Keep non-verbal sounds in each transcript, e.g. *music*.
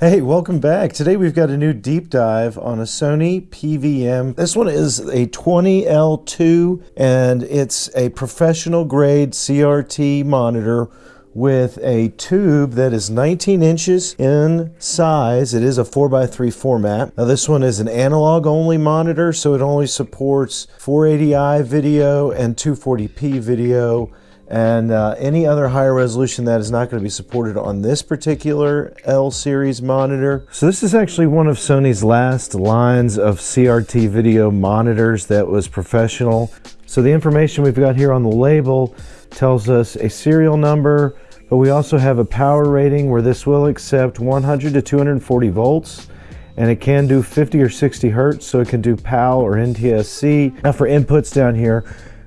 Hey, welcome back. Today we've got a new deep dive on a Sony PVM. This one is a 20L2 and it's a professional grade CRT monitor with a tube that is 19 inches in size. It is a 4x3 format. Now this one is an analog only monitor, so it only supports 480i video and 240p video and uh, any other higher resolution that is not going to be supported on this particular L series monitor. So this is actually one of Sony's last lines of CRT video monitors that was professional. So the information we've got here on the label tells us a serial number, but we also have a power rating where this will accept 100 to 240 volts and it can do 50 or 60 hertz, so it can do PAL or NTSC. Now for inputs down here,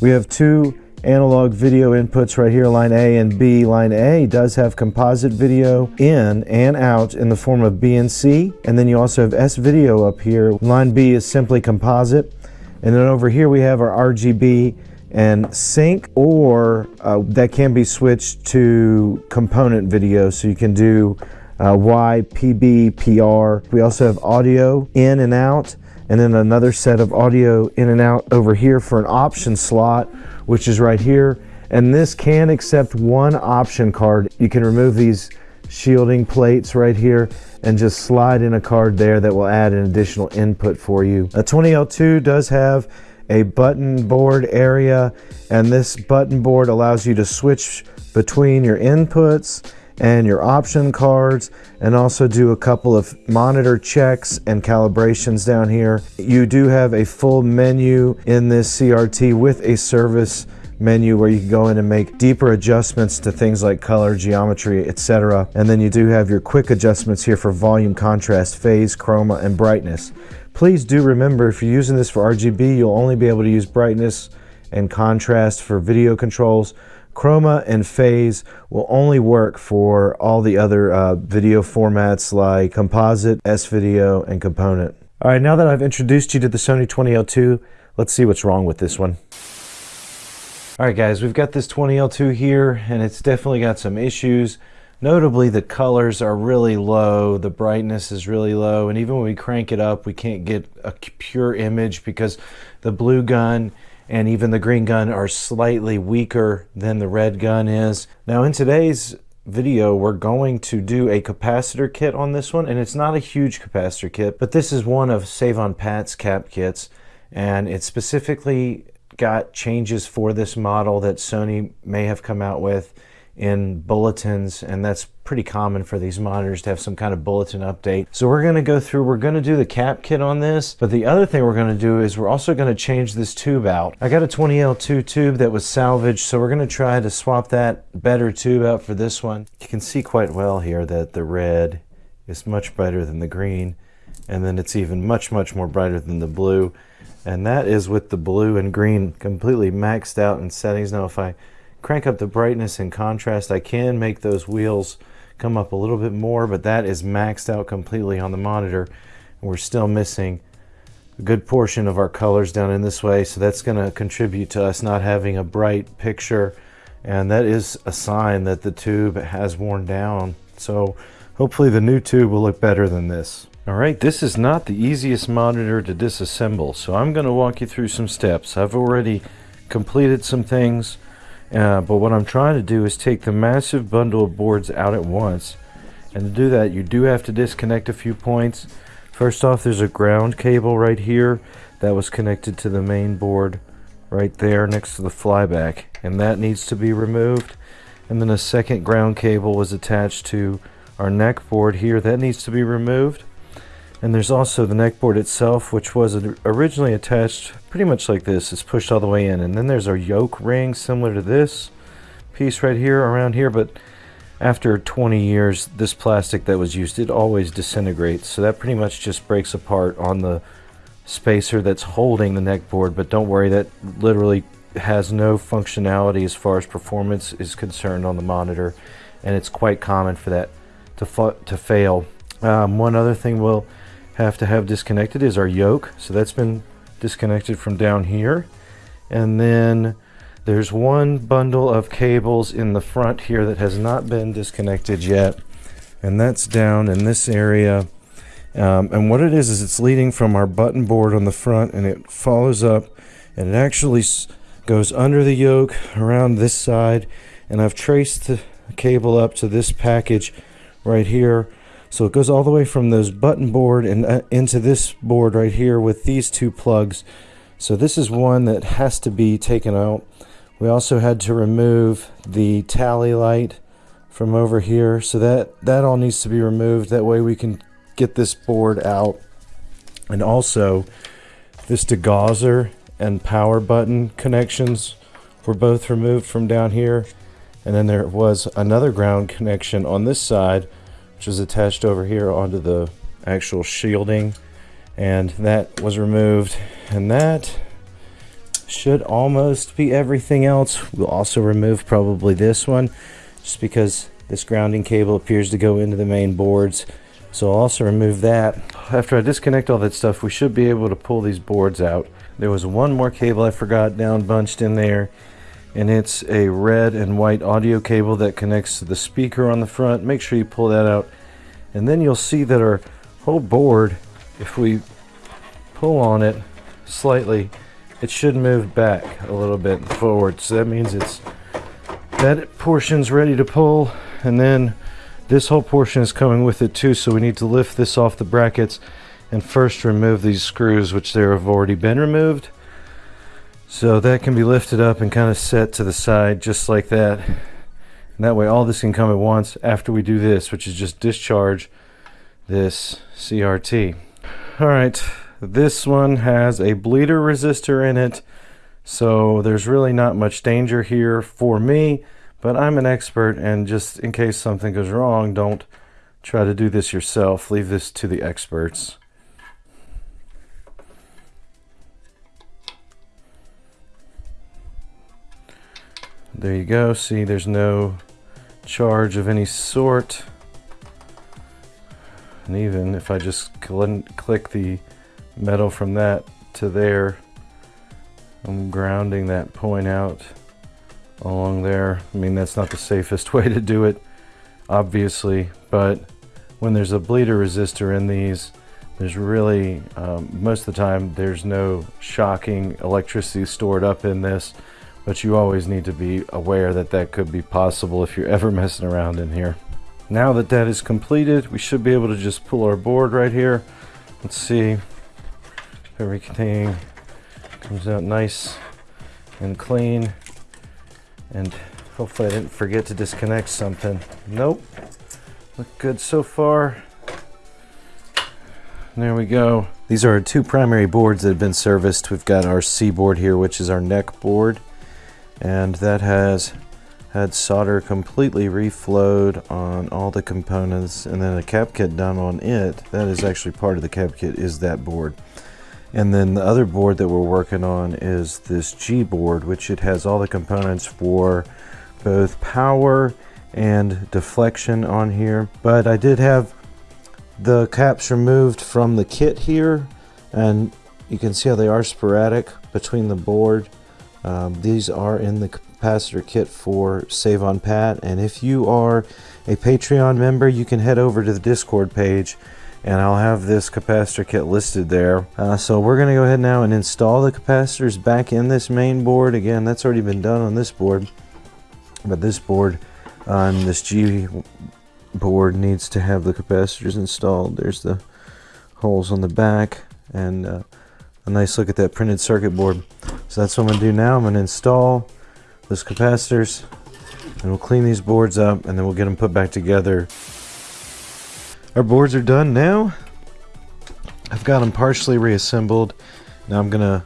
we have two analog video inputs right here, line A and B. Line A does have composite video in and out in the form of BNC, and C. And then you also have S video up here. Line B is simply composite, and then over here we have our RGB and sync, or uh, that can be switched to component video, so you can do uh, Y, PB, PR. We also have audio in and out, and then another set of audio in and out over here for an option slot, which is right here. And this can accept one option card. You can remove these shielding plates right here and just slide in a card there that will add an additional input for you. A 20L2 does have a button board area and this button board allows you to switch between your inputs and your option cards and also do a couple of monitor checks and calibrations down here. You do have a full menu in this CRT with a service menu where you can go in and make deeper adjustments to things like color, geometry, etc. And then you do have your quick adjustments here for volume, contrast, phase, chroma, and brightness. Please do remember if you're using this for RGB, you'll only be able to use brightness and contrast for video controls. Chroma and phase will only work for all the other uh, video formats like composite, S-video, and component. All right, now that I've introduced you to the Sony 20L2, let's see what's wrong with this one. All right, guys, we've got this 20L2 here, and it's definitely got some issues. Notably, the colors are really low, the brightness is really low, and even when we crank it up, we can't get a pure image because the blue gun and even the green gun are slightly weaker than the red gun is. Now in today's video we're going to do a capacitor kit on this one and it's not a huge capacitor kit but this is one of Save on Pat's cap kits and it specifically got changes for this model that Sony may have come out with in bulletins and that's pretty common for these monitors to have some kind of bulletin update. So we're going to go through, we're going to do the cap kit on this, but the other thing we're going to do is we're also going to change this tube out. I got a 20L2 tube that was salvaged, so we're going to try to swap that better tube out for this one. You can see quite well here that the red is much brighter than the green, and then it's even much, much more brighter than the blue. And that is with the blue and green completely maxed out in settings. Now if I crank up the brightness and contrast, I can make those wheels come up a little bit more, but that is maxed out completely on the monitor. And we're still missing a good portion of our colors down in this way, so that's going to contribute to us not having a bright picture. And that is a sign that the tube has worn down. So hopefully the new tube will look better than this. All right, this is not the easiest monitor to disassemble, so I'm going to walk you through some steps. I've already completed some things. Uh, but what I'm trying to do is take the massive bundle of boards out at once. And to do that, you do have to disconnect a few points. First off, there's a ground cable right here that was connected to the main board right there next to the flyback. And that needs to be removed. And then a second ground cable was attached to our neck board here. That needs to be removed. And there's also the neck board itself, which was originally attached pretty much like this. It's pushed all the way in. And then there's our yoke ring similar to this piece right here around here. But after 20 years, this plastic that was used, it always disintegrates. So that pretty much just breaks apart on the spacer that's holding the neck board. But don't worry, that literally has no functionality as far as performance is concerned on the monitor. And it's quite common for that to, to fail. Um, one other thing we'll have to have disconnected is our yoke. So that's been disconnected from down here. And then there's one bundle of cables in the front here that has not been disconnected yet. and that's down in this area. Um, and what it is is it's leading from our button board on the front, and it follows up, and it actually goes under the yoke around this side. And I've traced the cable up to this package right here. So it goes all the way from those button board and uh, into this board right here with these two plugs. So this is one that has to be taken out. We also had to remove the tally light from over here. So that, that all needs to be removed. That way we can get this board out. And also this degausser and power button connections were both removed from down here. And then there was another ground connection on this side, which is attached over here onto the actual shielding. And that was removed. And that should almost be everything else. We'll also remove probably this one, just because this grounding cable appears to go into the main boards. So I'll also remove that. After I disconnect all that stuff, we should be able to pull these boards out. There was one more cable I forgot down bunched in there, and it's a red and white audio cable that connects to the speaker on the front. Make sure you pull that out. And then you'll see that our whole board, if we pull on it slightly, it should move back a little bit forward. So that means it's that portion's ready to pull, and then this whole portion is coming with it too, so we need to lift this off the brackets and first remove these screws, which there have already been removed. So that can be lifted up and kind of set to the side just like that. And that way all this can come at once after we do this, which is just discharge this CRT. All right, this one has a bleeder resistor in it. So there's really not much danger here for me. But I'm an expert, and just in case something goes wrong, don't try to do this yourself. Leave this to the experts. There you go. See, there's no charge of any sort. And even if I just cl click the metal from that to there, I'm grounding that point out along there. I mean, that's not the safest *laughs* way to do it, obviously, but when there's a bleeder resistor in these, there's really, um, most of the time, there's no shocking electricity stored up in this, but you always need to be aware that that could be possible if you're ever *laughs* messing around in here. Now that that is completed, we should be able to just pull our board right here. Let's see everything comes out nice and clean. And hopefully I didn't forget to disconnect something. Nope. Look good so far. There we go. These are our two primary boards that have been serviced. We've got our C board here, which is our neck board. And that has had solder completely reflowed on all the components and then a cap kit done on it. That is actually part of the cap kit is that board. And then the other board that we're working on is this G board, which it has all the components for both power and deflection on here. But I did have the caps removed from the kit here, and you can see how they are sporadic between the board. Um, these are in the capacitor kit for Save on Pat, and if you are a Patreon member, you can head over to the Discord page and I'll have this capacitor kit listed there. Uh, so we're going to go ahead now and install the capacitors back in this main board. Again, that's already been done on this board, but this board on this G board needs to have the capacitors installed. There's the holes on the back and uh, a nice look at that printed circuit board. So that's what I'm going to do now. I'm going to install those capacitors and we'll clean these boards up and then we'll get them put back together our boards are done now. I've got them partially reassembled. Now I'm gonna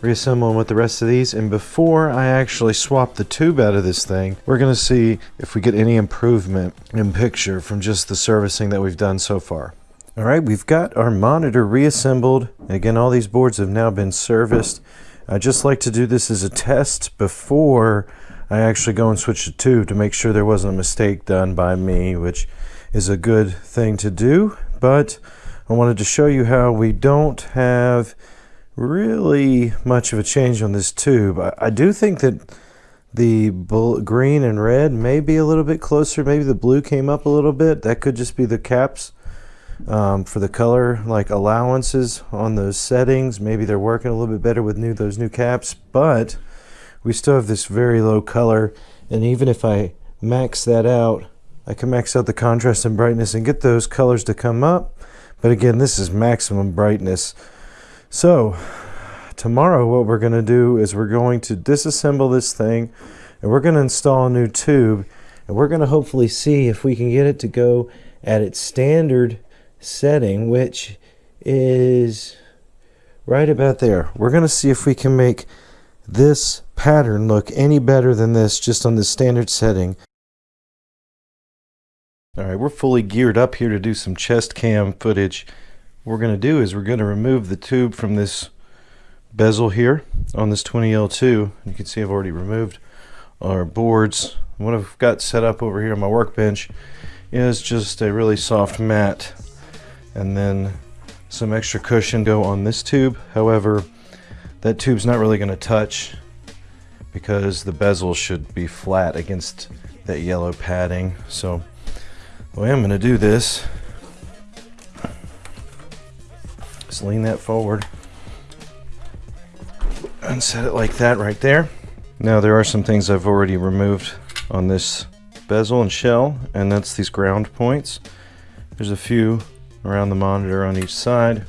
reassemble them with the rest of these and before I actually swap the tube out of this thing we're gonna see if we get any improvement in picture from just the servicing that we've done so far. Alright we've got our monitor reassembled again all these boards have now been serviced. I just like to do this as a test before I actually go and switch the tube to make sure there wasn't a mistake done by me which is a good thing to do, but I wanted to show you how we don't have really much of a change on this tube. I, I do think that the green and red may be a little bit closer. Maybe the blue came up a little bit. That could just be the caps um, for the color like allowances on those settings. Maybe they're working a little bit better with new those new caps, but we still have this very low color. And even if I max that out, I can max out the contrast and brightness and get those colors to come up. But again, this is maximum brightness. So tomorrow what we're going to do is we're going to disassemble this thing and we're going to install a new tube and we're going to hopefully see if we can get it to go at its standard setting which is right about there we're going to see if we can make this pattern look any better than this just on the standard setting all right we're fully geared up here to do some chest cam footage what we're going to do is we're going to remove the tube from this bezel here on this 20L2. You can see I've already removed our boards. What I've got set up over here on my workbench is just a really soft mat and then some extra cushion go on this tube. However, that tube's not really going to touch because the bezel should be flat against that yellow padding. So the way I'm going to do this is lean that forward and set it like that right there. Now there are some things I've already removed on this bezel and shell, and that's these ground points. There's a few around the monitor on each side,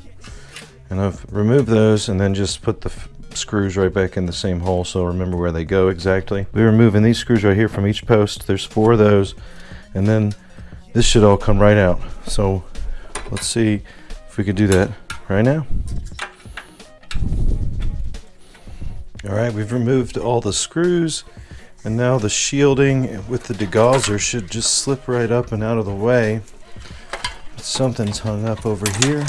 and I've removed those and then just put the screws right back in the same hole so remember where they go exactly. We're removing these screws right here from each post. There's four of those, and then this should all come right out. So let's see if we could do that right now. All right, we've removed all the screws and now the shielding with the degausser should just slip right up and out of the way. Something's hung up over here.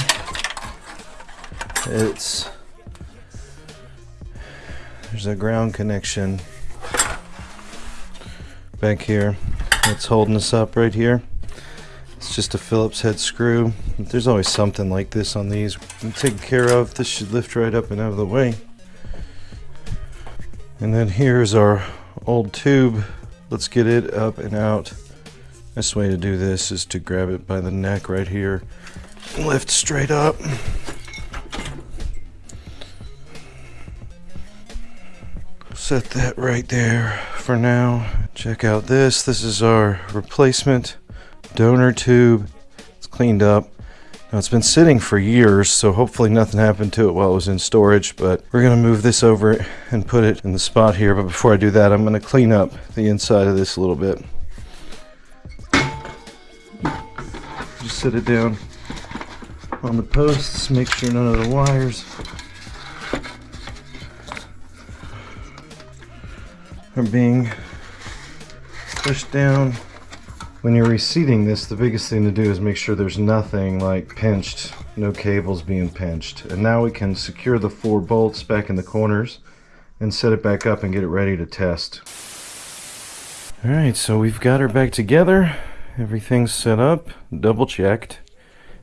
It's there's a ground connection back here that's holding us up right here. It's just a Phillips head screw. There's always something like this on these. Taken care of. This should lift right up and out of the way. And then here's our old tube. Let's get it up and out. Best way to do this is to grab it by the neck right here. Lift straight up. Set that right there for now. Check out this. This is our replacement donor tube. It's cleaned up. Now it's been sitting for years, so hopefully nothing happened to it while it was in storage, but we're gonna move this over and put it in the spot here. But before I do that, I'm gonna clean up the inside of this a little bit. Set it down on the posts, make sure none of the wires are being pushed down when you're reseating this, the biggest thing to do is make sure there's nothing like pinched, no cables being pinched. And now we can secure the four bolts back in the corners and set it back up and get it ready to test. Alright, so we've got her back together. Everything's set up, double checked.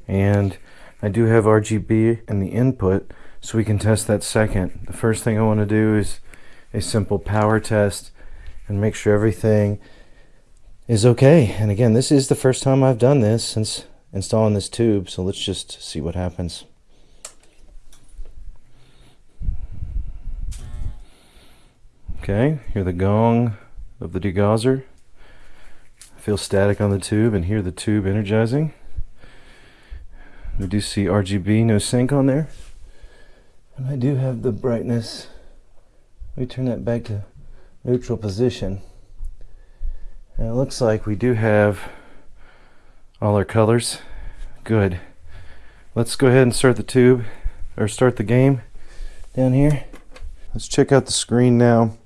And I do have RGB in the input, so we can test that second. The first thing I want to do is a simple power test and make sure everything is okay. And again, this is the first time I've done this since installing this tube. So let's just see what happens. Okay, hear the gong of the degausser. Feel static on the tube and hear the tube energizing. We do see RGB, no sync on there. And I do have the brightness. Let me turn that back to neutral position. And it looks like we do have all our colors. Good. Let's go ahead and start the tube, or start the game down here. Let's check out the screen now.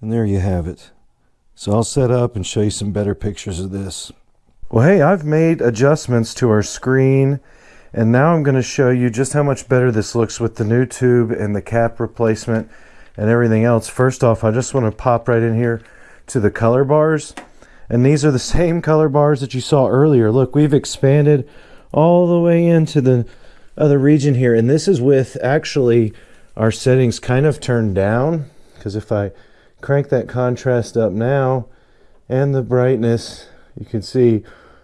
And there you have it. So I'll set up and show you some better pictures of this. Well, hey, I've made adjustments to our screen. And now I'm going to show you just how much better this looks with the new tube and the cap replacement and everything else. First off, I just want to pop right in here to the color bars. And these are the *laughs* same color bars that you saw earlier. Look, we've expanded all the way into the other region here. And this is with actually our settings kind of turned down. Because if I crank that contrast up now and the brightness, you can see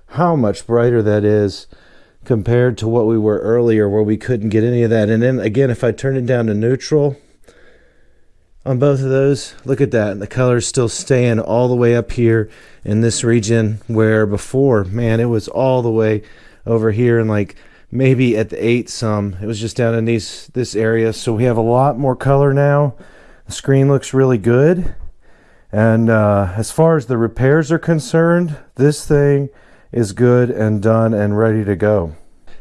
how much brighter that is compared to what we were earlier where we couldn't get any of that. And then again, if I turn it down to neutral on both of those, look at that. The color's still staying all the way up here in this region where before, man, it was all the way over here and like maybe at the eight some. It was just down in these this area. So we have a lot more color now. The screen looks really good. And uh, as far as the repairs are concerned, this thing is good and done and ready to go.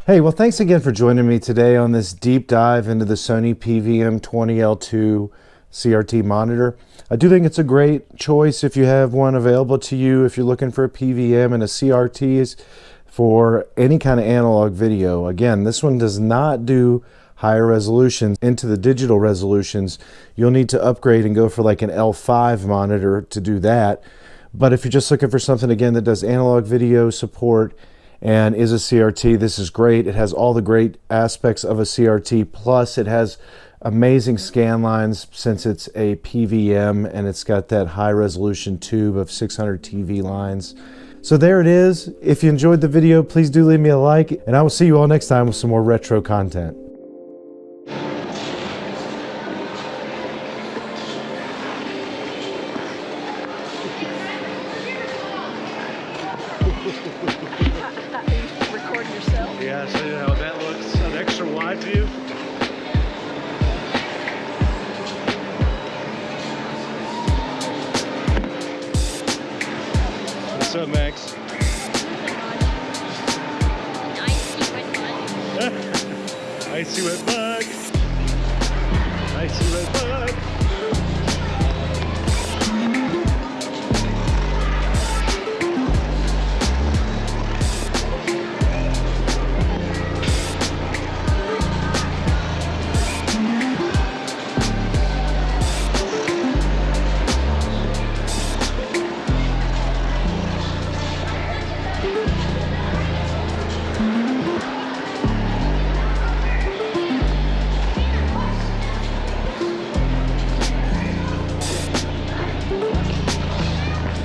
Hey, well, thanks again for joining me today on this deep dive into the Sony PVM 20L2 CRT monitor. I do think it's a great choice if you have one available to you, if you're looking for a PVM and a CRT for any kind of analog video. Again, this one does not do higher resolutions into the digital resolutions. You'll need to upgrade and go for like an L5 monitor to do that. But if you're just looking for something, again, that does analog video support and is a CRT, this is great. It has all the great aspects of a CRT, plus it has amazing scan lines since it's a PVM and it's got that high resolution tube of 600 TV lines. So there it is. If you enjoyed the video, please do leave me a like and I will see you all next time with some more retro content.